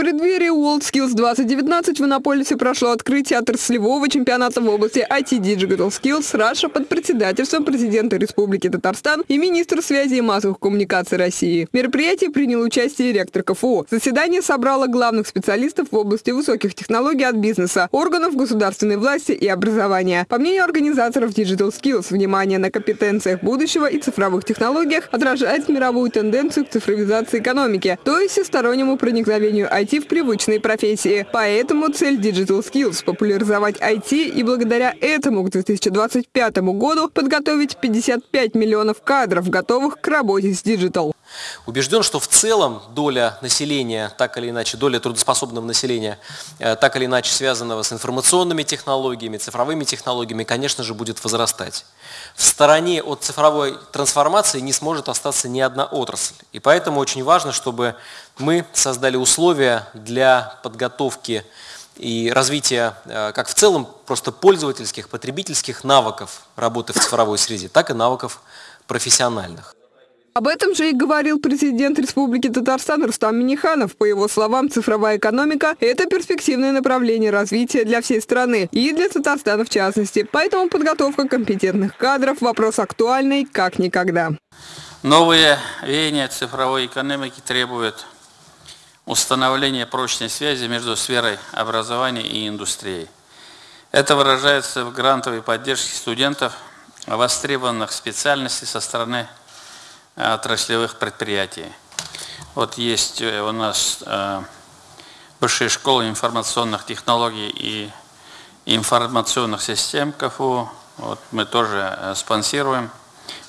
преддверии WorldSkills 2019 в Иннополисе прошло открытие отраслевого чемпионата в области IT Digital Skills Russia под председательством президента Республики Татарстан и министра связи и массовых коммуникаций России. В мероприятии принял участие ректор КФУ. Заседание собрало главных специалистов в области высоких технологий от бизнеса, органов государственной власти и образования. По мнению организаторов Digital Skills, внимание на компетенциях будущего и цифровых технологиях отражает мировую тенденцию к цифровизации экономики, то есть всестороннему проникновению IT IT в привычные профессии. Поэтому цель Digital Skills – популяризовать IT и благодаря этому к 2025 году подготовить 55 миллионов кадров, готовых к работе с Digital. Убежден, что в целом доля населения, так или иначе, доля трудоспособного населения, э, так или иначе связанного с информационными технологиями, цифровыми технологиями, конечно же, будет возрастать. В стороне от цифровой трансформации не сможет остаться ни одна отрасль. И поэтому очень важно, чтобы мы создали условия для подготовки и развития э, как в целом просто пользовательских, потребительских навыков работы в цифровой среде, так и навыков профессиональных. Об этом же и говорил президент Республики Татарстан Рустам Миниханов. По его словам, цифровая экономика – это перспективное направление развития для всей страны и для Татарстана в частности. Поэтому подготовка компетентных кадров – вопрос актуальный как никогда. Новые веяния цифровой экономики требуют установления прочной связи между сферой образования и индустрией. Это выражается в грантовой поддержке студентов, востребованных специальностей со стороны отраслевых предприятий. Вот есть э, у нас э, Высшая школа информационных технологий и информационных систем КФУ. Вот мы тоже э, спонсируем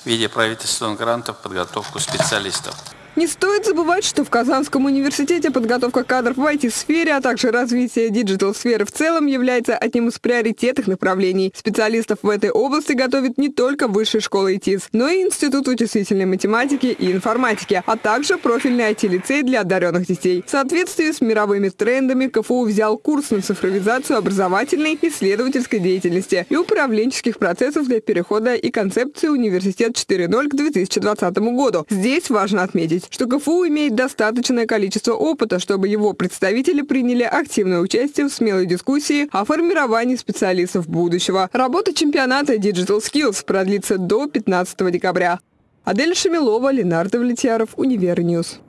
в виде правительственных грантов подготовку специалистов. Не стоит забывать, что в Казанском университете подготовка кадров в IT-сфере, а также развитие digital-сферы в целом является одним из приоритетных направлений. Специалистов в этой области готовит не только Высшая школа ИТИС, но и Институт вычислительной математики и информатики, а также профильный IT-лицей для одаренных детей. В соответствии с мировыми трендами КФУ взял курс на цифровизацию образовательной исследовательской деятельности и управленческих процессов для перехода и концепции «Университет 4.0» к 2020 году. Здесь важно отметить, отметить, что КФУ имеет достаточное количество опыта, чтобы его представители приняли активное участие в смелой дискуссии о формировании специалистов будущего. Работа чемпионата Digital Skills продлится до 15 декабря. Адель Шамилова, Ленардо Влетьяров, Универньюз.